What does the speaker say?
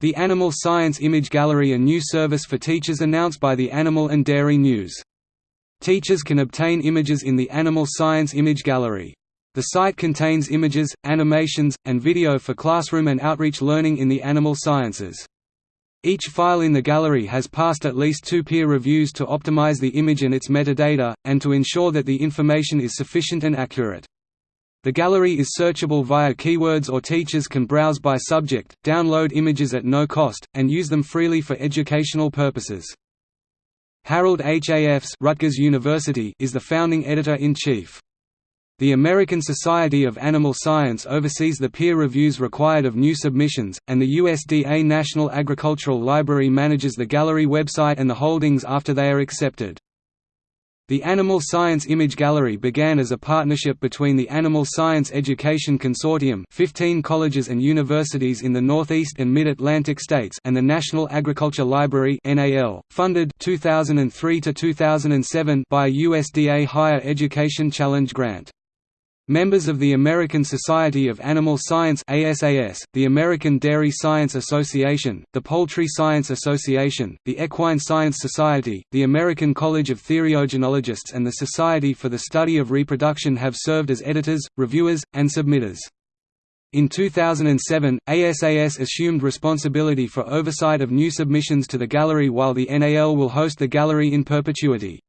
The Animal Science Image Gallery a new service for teachers announced by the Animal and Dairy News. Teachers can obtain images in the Animal Science Image Gallery. The site contains images, animations, and video for classroom and outreach learning in the animal sciences. Each file in the gallery has passed at least two peer reviews to optimize the image and its metadata, and to ensure that the information is sufficient and accurate. The gallery is searchable via keywords or teachers can browse by subject, download images at no cost, and use them freely for educational purposes. Harold Hafs Rutgers University is the founding editor-in-chief. The American Society of Animal Science oversees the peer reviews required of new submissions, and the USDA National Agricultural Library manages the gallery website and the holdings after they are accepted. The Animal Science Image Gallery began as a partnership between the Animal Science Education Consortium 15 colleges and universities in the Northeast and Mid-Atlantic states and the National Agriculture Library funded 2003 by a USDA Higher Education Challenge Grant. Members of the American Society of Animal Science ASAS, the American Dairy Science Association, the Poultry Science Association, the Equine Science Society, the American College of Theriogenologists and the Society for the Study of Reproduction have served as editors, reviewers, and submitters. In 2007, ASAS assumed responsibility for oversight of new submissions to the gallery while the NAL will host the gallery in perpetuity.